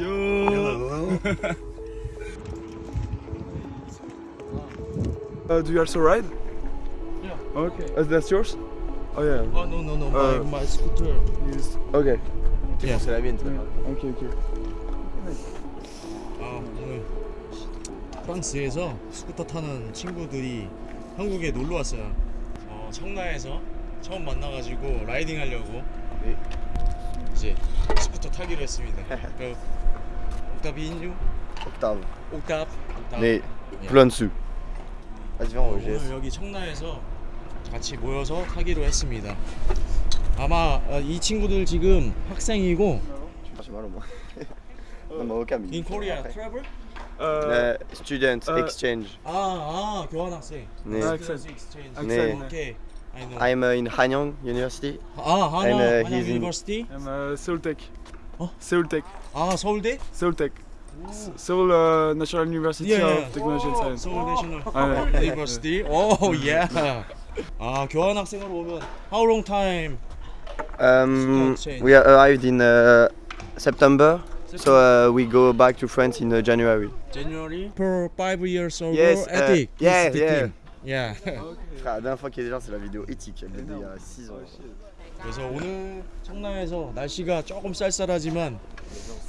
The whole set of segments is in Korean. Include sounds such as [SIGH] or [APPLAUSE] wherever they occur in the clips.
Yo. Uh, do you also ride? Yeah. Okay. Uh, that's yours? Oh yeah. Oh no no no Uh, my my scooter. Used. Okay. Yeah. C'est la mienne, toi. Okay, okay. 아 오늘 프랑스에서 스쿠터 타는 친구들이 한국에 놀러 왔어요. 어, 청라에서 처음 만나가지고 라이딩 하려고 네. 이제 스쿠터 타기로 했습니다. 그 옥타비뉴, Octave. 옥탑, 옥탑. Sous. Vas-y, viens, on 오늘 GS. 여기 청라에서 같이 모여서 타기로 했습니다. 아마 어, 이 친구들 지금 학생이고 Ah, J'ai mal au moins. non, mais aucun in Korea travel? Uh, Euh, student Euh, exchange. 아, 아 교환학생. 네. 아, Student exchange. 네. 오케이. I know. I'm uh, in Hanyang University. 아, 하나, And, uh, 하나 he's in- 유니버시티? I'm uh, Seoul Tech. Oh? Seoul Tech. 아, 서울대? Seoul Tech. S- Seoul uh, National University Yeah, yeah. of Technology and Science. 서울 내셔널 [LAUGHS] 아, 네. 유니버시티. 오, 예. 아, 교환학생으로 오면 how long time? Um, exchange. we arrived in uh, September, so uh, we go back to France in uh, January. January. Per five years old Yes, uh, ethic. yeah, is the yeah. team. Yeah. [LAUGHS] Frère, la dernière fois qu'il y a des gens, c'est la vidéo éthique. Elle date il y a 6 ans. 그래서 오늘 청라에서 날씨가 조금 쌀쌀하지만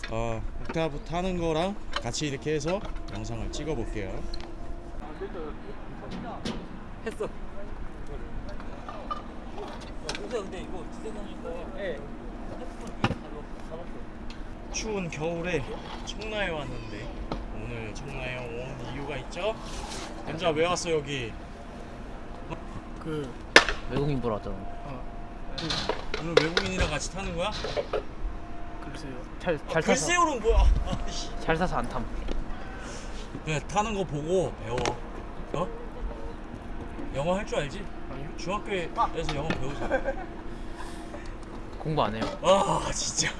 어, 옥타브 타는 거랑 같이 이렇게 해서 영상을 찍어 볼게요. 했어. 근데 이거 주제사니까 추운 겨울에 청라에 왔는데 오늘 청라에 온 이유가 있죠? 남자 왜 왔어 여기? 그 외국인 보러 왔잖아. 오늘 외국인이랑 같이 타는 거야? 글쎄요. 잘, 잘 타서 글쎄요는 뭐야? 아이씨. 잘 타서 안 탐. 그냥 타는 거 보고 배워. 어? 영어 할 줄 알지? 중학교에서 영어 배우자. 공부 안 해요. 아 진짜.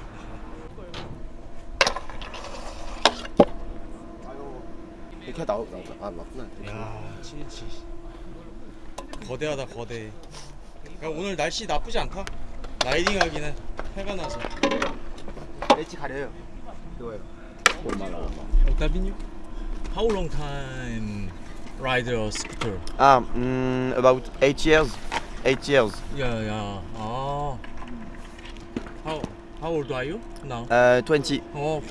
이렇게 나오, 나오, 아, 맞구나. 야, 치치. 거대하다 거대. 야, 오늘 날씨 나쁘지 않다. 라이딩하기는 해가 나서. 엣지 가려요. 이거요. 얼마나, 얼마. 옥타비뉴? How long time ride a scooter? Ah, mm, about 8 years. 8 years. 야, 야. 아. How How old are you now? Uh, 20. 어, 오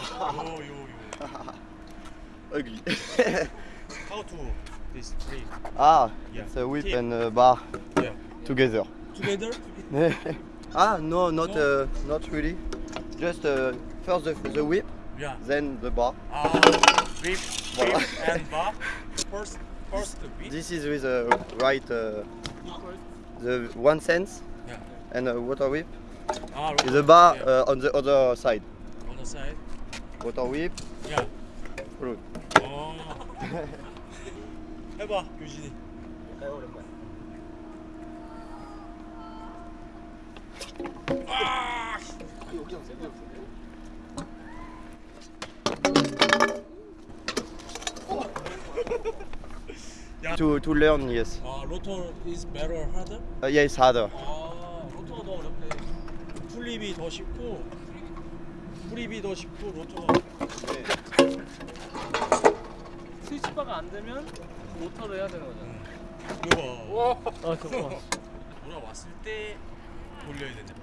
yo. [LAUGHS] Ugly. How to this tree? Ah, yeah. it's a whip Tip. and a bar yeah. together. Together? [LAUGHS] ah, no, not no. Uh, not really. Just uh, first the, the whip, yeah. then the bar. Ah, whip, whip and bar. First, first the whip. This is with a right, uh, the one sense yeah. and a water whip. Ah, right. The bar yeah. uh, on the other side. On side. Water whip. Yeah. Good. 어. 해봐, 교진이. 아! To, to learn, yes. 아, 로터 is better harder? Uh, yeah, it's harder. 아, 로터가 더 어렵대. 풀립이 더 쉽고, 풀립이 더 쉽고, 로터가. 스위치바가 안 되면 모터로 해야 되는 거잖아. 이거 봐. 아, 그거. 돌아왔을 [LAUGHS] 때 돌려야 되는데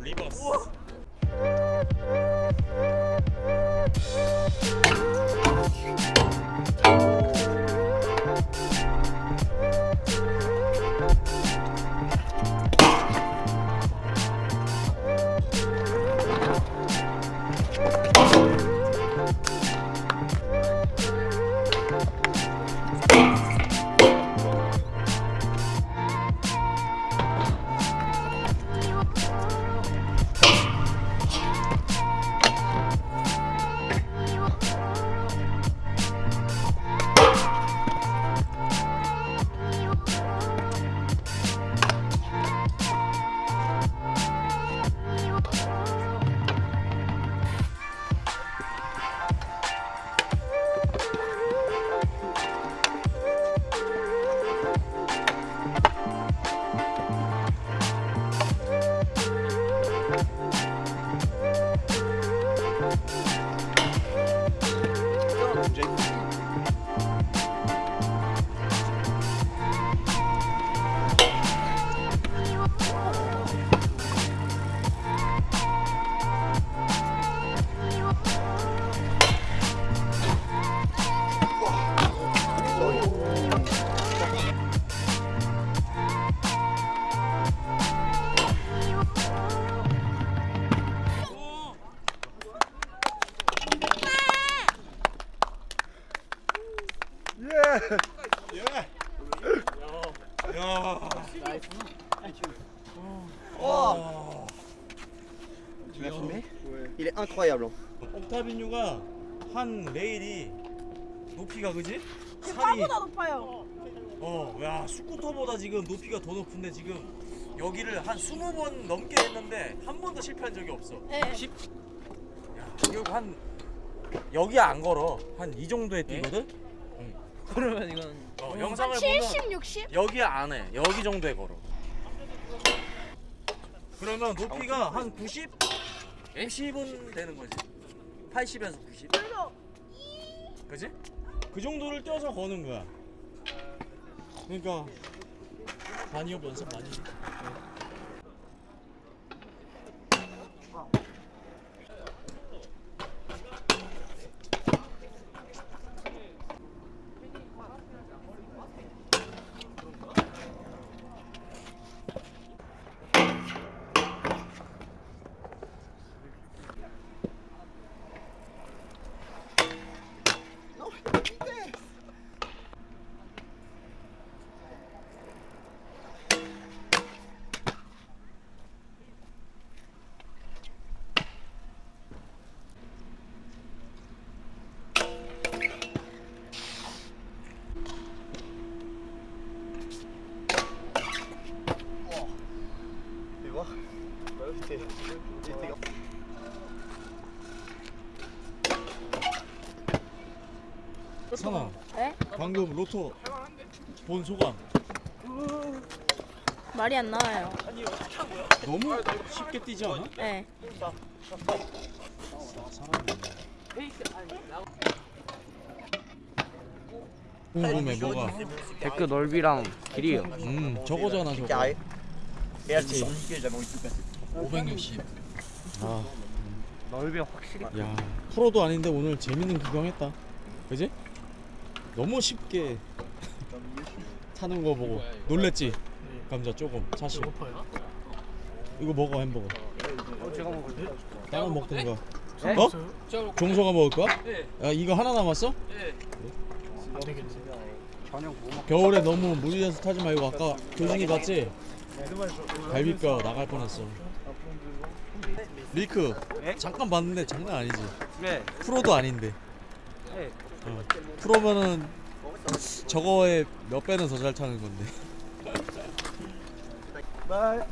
리버스 야 Tu l'as filmé Il est incroyable. 옥타비뉴가 한 레일이 높이가 그지? 산이 차보다 높아요. 어, 야 스쿠터보다 지금 높이가 더 높은데 지금 여기를 한 20번 넘게 했는데 한 번도 실패한 적이 없어. 네. 야, 이거 한 여기 안 걸어. 한 이 정도에 뛰거든. 그러면 이건 어, 영상을 보면 70, 60? 여기 안 해. 여기 정도에 걸어. 그러면 높이가 한 90? 90은 되는 거지. 80에서 90. 그지? 그 정도를 뛰어서 거는 거야. 그러니까 반이업 연습 많이. 선아. 네? 방금 로또 본 소감. 말이 안 나와요. 너무 쉽게 뛰지 않아? 네. 궁금해 뭐가? 데크 넓이랑 길이요. 음 저거잖아 저거. Carré. Et là, Merci. c'est indiqué, j'avais envie de tout passer. 560. 아, 넓이 확실히 야 프로도 아닌데 오늘 재밌는 구경했다. 그지? 너무 쉽게 [LAUGHS] 타는 거 보고 놀랬지. 감자 조금 사실. 이거 먹어 햄버거. 어, 제가 먹을게요. 다른 먹던가. 네? 어? 종서가 먹을 거야? 야 이거 하나 남았어? 저녁 뭐 먹? 겨울에 너무 무리해서 타지 말고 아까 교진이 봤지? 갈비뼈 나갈 뻔했어. 리크 네? 잠깐 봤는데 장난 아니지. 네. 프로도 아닌데. 네. 어. 프로면은 저거에 몇 배는 더 잘 타는 건데. Bye.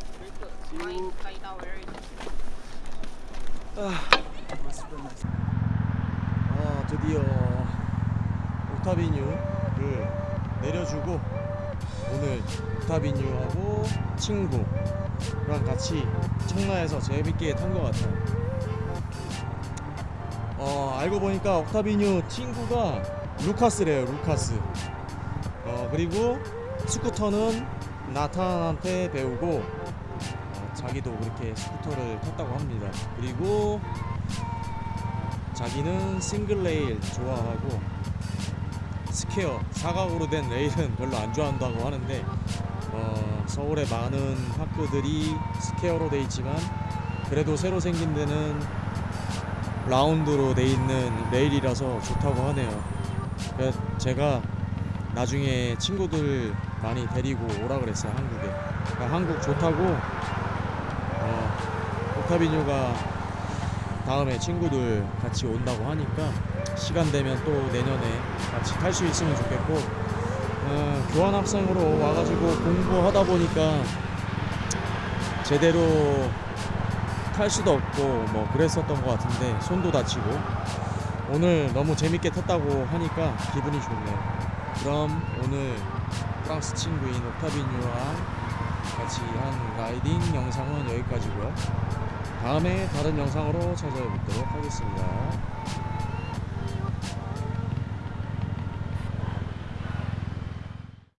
아 드디어 옥타비뉴를 내려주고 오늘 옥타비뉴하고 친구랑 같이 청라에서 재밌게 탄 것 같아요. 어 알고 보니까 옥타비뉴 친구가 루카스래요 루카스. 어, 그리고 스쿠터는 나탄한테 배우고 어, 자기도 그렇게 스쿠터를 탔다고 합니다. 그리고 자기는 싱글 레일 좋아하고 스퀘어 사각으로 된 레일은 별로 안 좋아한다고 하는데 어, 서울의 많은 파크들이 스퀘어로 돼 있지만 그래도 새로 생긴 데는 라운드로 돼 있는 레일이라서 좋다고 하네요. 제가 나중에 친구들 많이 데리고 오라 그랬어요 한국에. 그러니까 한국 좋다고 어, 오타비뉴가 다음에 친구들 같이 온다고 하니까 시간 되면 또 내년에 같이 탈 수 있으면 좋겠고 어, 교환 학생으로 와가지고 공부하다 보니까 제대로 탈 수도 없고 뭐 그랬었던 것 같은데 손도 다치고 오늘 너무 재밌게 탔다고 하니까 기분이 좋네요. 그럼 오늘 프랑스 친구인 옥타비뉴와 같이 한 라이딩 영상은 여기까지고요. 다음에 다른 영상으로 찾아뵙도록 하겠습니다.